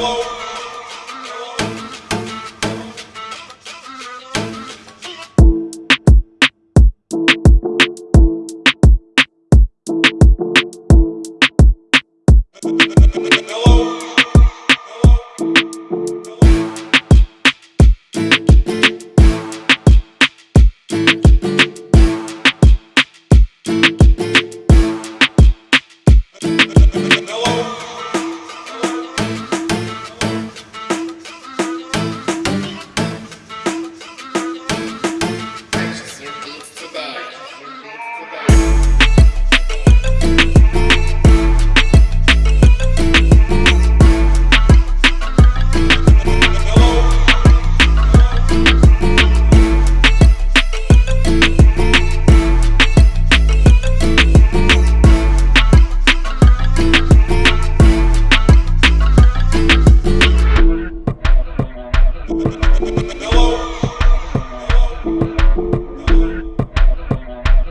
Hello.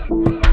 Yeah.